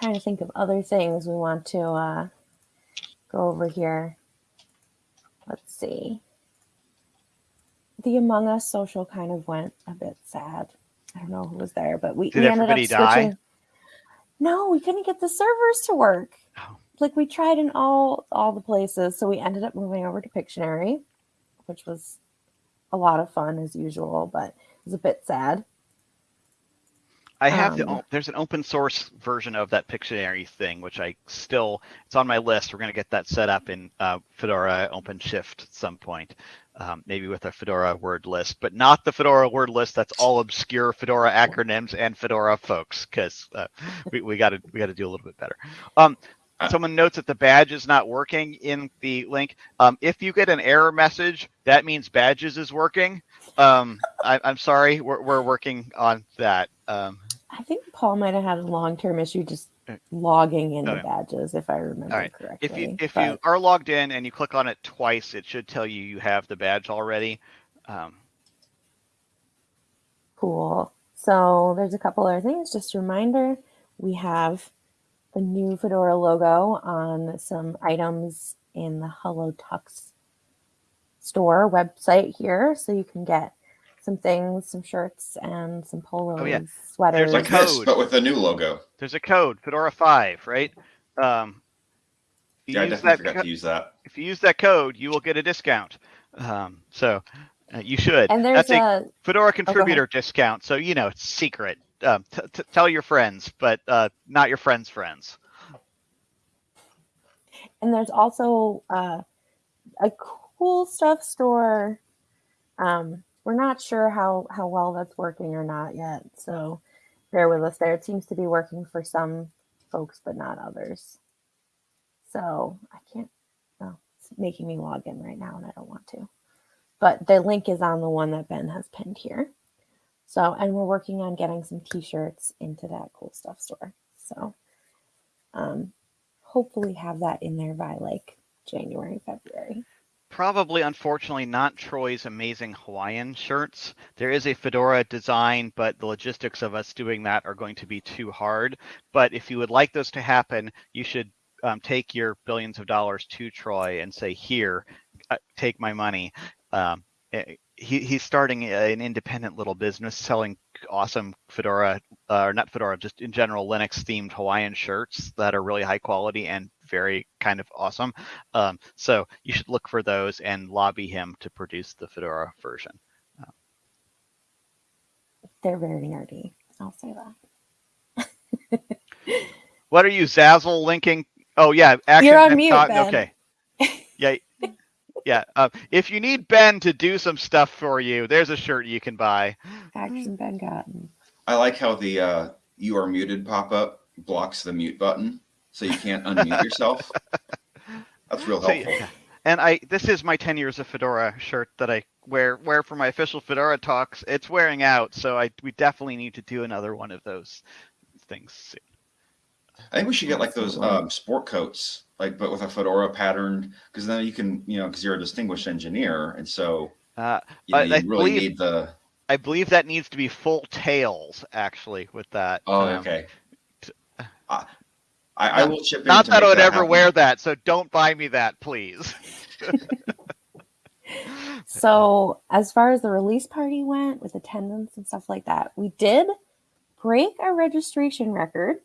trying to think of other things we want to uh, go over here. Let's see. The Among Us social kind of went a bit sad. I don't know who was there, but we, Did we ended up everybody die? switching. No, we couldn't get the servers to work. Oh. Like we tried in all all the places, so we ended up moving over to Pictionary, which was a lot of fun as usual, but it was a bit sad. I have the Um, o- there's an open source version of that Pictionary thing, which I still it's on my list. We're gonna get that set up in uh, Fedora OpenShift at some point, um, maybe with a Fedora word list, but not the Fedora word list. That's all obscure Fedora acronyms and Fedora folks, because uh, we we got to we got to do a little bit better. Um, someone notes that the badge is not working in the link. Um, if you get an error message, that means badges is working. Um, I, I'm sorry, we're we're working on that. Um, I think Paul might have had a long term issue just Uh, logging in the okay. badges, if I remember right. correctly. if you if but- you are logged in and you click on it twice, it should tell you you have the badge already. Um, Cool. So there's a couple other things. Just a reminder, we have the new Fedora logo on some items in the Hello Tux store website here. So you can get some things, some shirts and some polos, Oh, yeah. sweaters. a Like this, code. but with a new logo. there's a code Fedora five, right? Um, you Yeah, I definitely that forgot co- to use that. if you use that code, you will get a discount. Um, so uh, you should. and there's That's a a Fedora ahead. contributor discount. So you know it's secret. Um, t- t- tell your friends, but uh, not your friends' friends. and there's also uh, a cool stuff store. Um, we're not sure how how well that's working or not yet, so bear with us there. It seems to be working for some folks, but not others. So I can't. Oh, it's making me log in right now, and I don't want to. But the link is on the one that Ben has pinned here. So, and we're working on getting some T-shirts into that cool stuff store. So, um, hopefully have that in there by like January, February. Probably, unfortunately, not Troy's amazing Hawaiian shirts. There is a Fedora design, but the logistics of us doing that are going to be too hard. But if you would like those to happen, you should um, take your billions of dollars to Troy and say, "Here, uh, take my money." Um, eh, he, he's starting an independent little business selling awesome Fedora, uh, or not Fedora, just in general Linux themed Hawaiian shirts that are really high quality and very kind of awesome. Um, so you should look for those and lobby him to produce the Fedora version. They're very nerdy. I'll say that. What are you, Zazzle linking? Oh yeah, action. You're on mute, Cotton. Ben. Okay. Yeah. Yeah. Uh, if you need Ben to do some stuff for you, there's a shirt you can buy. Action Ben Cotton. I like how the uh, "you are muted" pop up blocks the mute button, so you can't unmute yourself. That's real helpful. yeah. And I this is my 10 years of Fedora shirt that I wear wear for my official Fedora talks. It's wearing out, so I we definitely need to do another one of those things. soon. I think we should get like those um, sport coats, like but with a fedora pattern, because then you can, you know, because you're a distinguished engineer, and so Uh, you, know, I- you really believe- need the. I believe that needs to be full tails actually with that. Oh, Um, okay. t- I, I, I will chip in. Not that I make would ever happen. wear that, so don't buy me that, please. So, as far as the release party went with attendance and stuff like that, we did break a registration record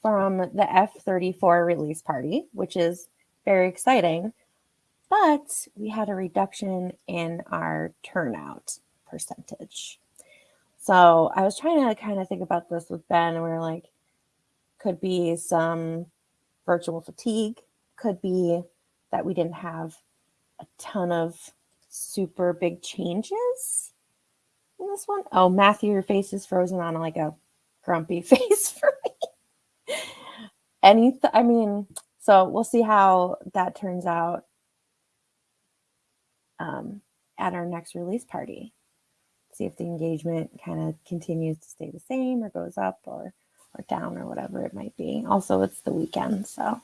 from the F34 release party, which is very exciting. But we had a reduction in our turnout percentage. So, I was trying to kind of think about this with Ben, and we were like, could be some virtual fatigue, could be that we didn't have a ton of super big changes in this one. Oh, Matthew, your face is frozen on like a grumpy face for me. Any, I mean, so we'll see how that turns out um, at our next release party. See if the engagement kind of continues to stay the same or goes up or or down or whatever it might be. Also, it's the weekend, so. All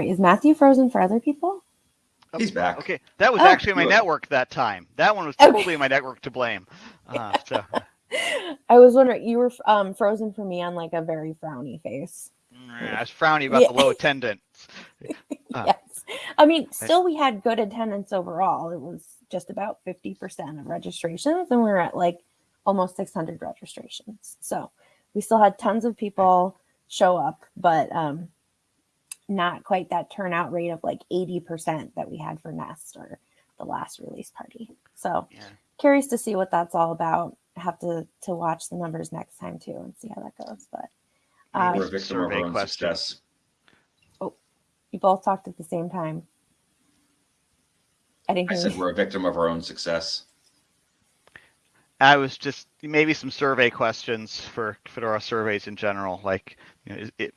right, is Matthew frozen for other people? He's back. Okay, that was Oh. actually my network that time. That one was Okay. totally my network to blame. Uh, so I was wondering, you were um, frozen for me on like a very frowny face. I was frowny about Yeah. the low attendance. Ah. yes. I mean, still, we had good attendance overall. It was just about 50% of registrations, and we were at like almost 600 registrations. So we still had tons of people show up, but um, not quite that turnout rate of like 80% that we had for Nest or the last release party. So Yeah. curious to see what that's all about. I have to to watch the numbers next time too and see how that goes. But um, We're a victim of our own questions. Oh, you both talked at the same time. I didn't I said you. we're a victim of our own success. I was just maybe some survey questions for Fedora surveys in general. Like, you know, it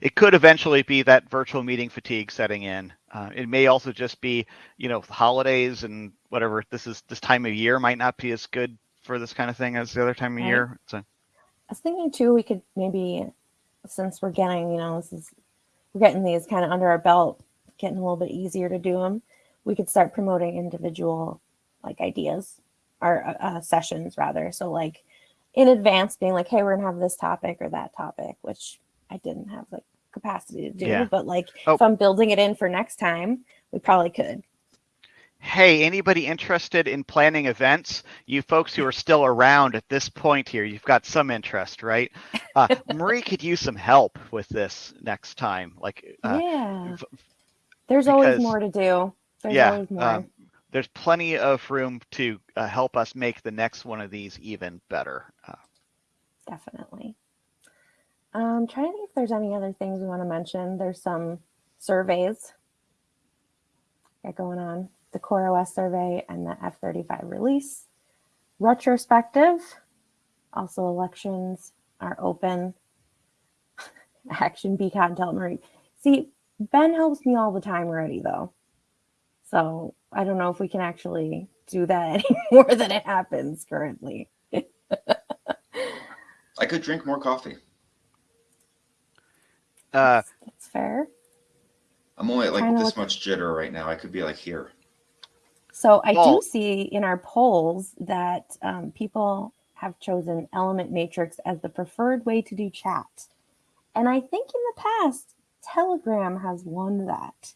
it could eventually be that virtual meeting fatigue setting in. Uh, it may also just be, you know, holidays and whatever. This is this time of year might not be as good for this kind of thing as the other time of Right. year. So I was thinking too, we could maybe, since we're getting, you know, this is we're getting these kind of under our belt, getting a little bit easier to do them. We could start promoting individual like ideas or uh, uh, sessions rather. So like in advance, being like, hey, we're gonna have this topic or that topic, which I didn't have like capacity to do. Yeah. But like Oh. if I'm building it in for next time, we probably could. hey, anybody interested in planning events? You folks who are still around at this point here, you've got some interest, right? Uh, Marie could use some help with this next time. Like, uh, yeah. There's always more to do. There's yeah, always more. um, there's plenty of room to uh, help us make the next one of these even better. Uh, Definitely. Um, trying to think if there's any other things we want to mention. There's some surveys going on. The Core OS survey and the F35 release. Retrospective. Also elections are open. Action Beacon tell Marie. See, Ben helps me all the time already though. So I don't know if we can actually do that any more than it happens currently. I could drink more coffee. uh, That's fair. I'm only at like this look- much jitter right now. I could be like here. So I Well- do see in our polls that um, people have chosen Element Matrix as the preferred way to do chat. And I think in the past, Telegram has won that.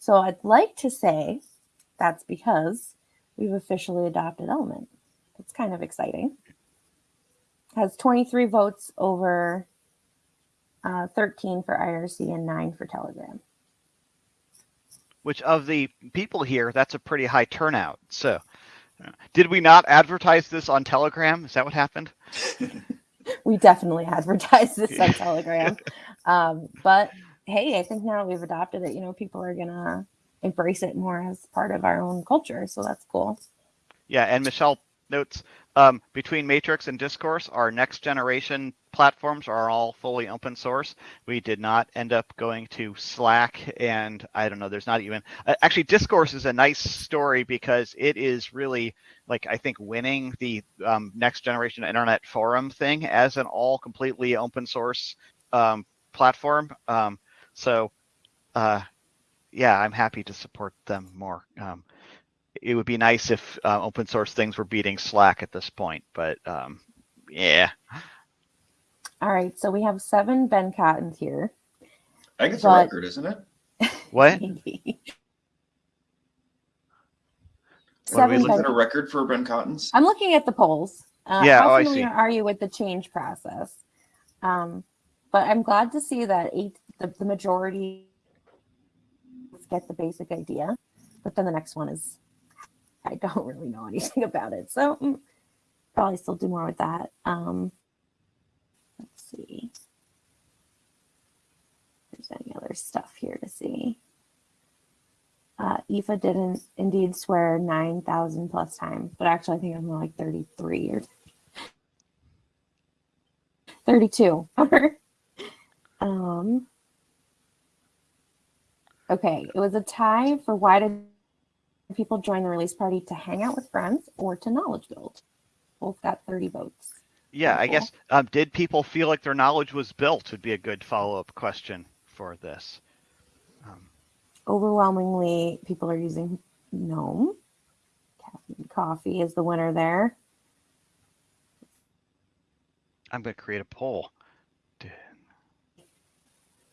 So I'd like to say that's because we've officially adopted Element. It's kind of exciting. Has 23 votes over uh, 13 for IRC and 9 for Telegram. which of the people here, that's a pretty high turnout. So, did we not advertise this on Telegram? Is that what happened? we definitely advertised this on Telegram. Um, but hey, I think now we've adopted it, you know, people are gonna embrace it more as part of our own culture. So that's cool. Yeah, and Michelle notes um, between Matrix and Discourse, our next generation platforms are all fully open source. We did not end up going to Slack, and I don't know. There's not even uh, actually Discourse is a nice story because it is really like I think winning the um, next generation internet forum thing as an all completely open source um, platform. Um, so, uh, yeah, I'm happy to support them more. Um, it would be nice if uh, open source things were beating Slack at this point, but um, yeah, All right, so we have seven Ben Cottons here. I think it's a record, isn't it? what? Maybe. What are we looking Ben- that a record for Ben Cottons? I'm looking at the polls. Uh, Yeah, how oh, I familiar see. are you with the change process? Um, but I'm glad to see that eight, the, the majority get the basic idea, but then the next one is I don't really know anything about it, so mm, probably still do more with that. Um, let's see. If there's any other stuff here to see. Uh, Aoife didn't indeed swear 9,000 plus times, but actually, I think I'm like 33 or 32. um, okay, it was a tie for why did people join the release party to hang out with friends or to knowledge build? Both got 30 votes. Yeah, I Cool. guess. Um, did people feel like their knowledge was built? Would be a good follow up question for this. Um, Overwhelmingly, people are using GNOME. Caffeine Coffee is the winner there. I'm going to create a poll.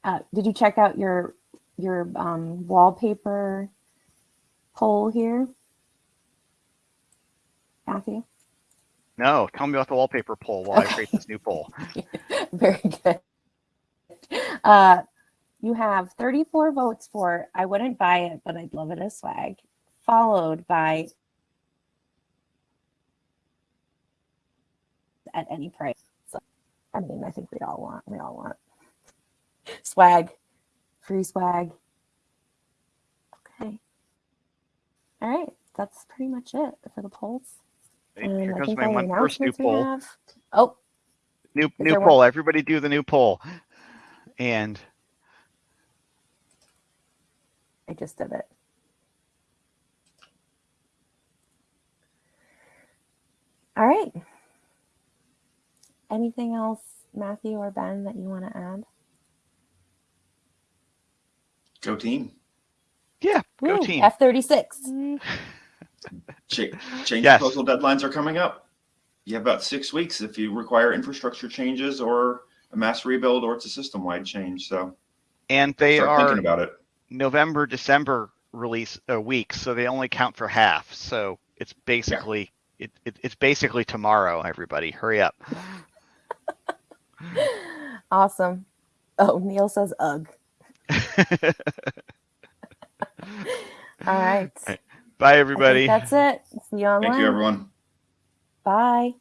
Uh, did you check out your your um, wallpaper poll here, Matthew? No, tell me about the wallpaper poll while I create this new poll. Very good. Uh, you have 34 votes for I wouldn't buy it, but I'd love it as swag, followed by at any price. So, I mean, I think we all want we all want swag, free swag. Okay. All right, that's pretty much it for the polls. And Here comes my one first new poll. have- Oh, New new there one? poll. Everybody do the new poll. And I just did it. All right. Anything else, Matthew or Ben, that you want to add? Go team. yeah, go team. F thirty six. Cha- change Yes. proposal deadlines are coming up. You have about six weeks if you require infrastructure changes or a mass rebuild or it's a system wide change. So And they start are thinking about it. November, December release uh, a week, so they only count for half. So it's basically it, it, it's basically tomorrow. Everybody, hurry up. Awesome. Oh, Neil says ugh. All right. Bye, everybody. that's it. See you online. Thank you, everyone. Bye.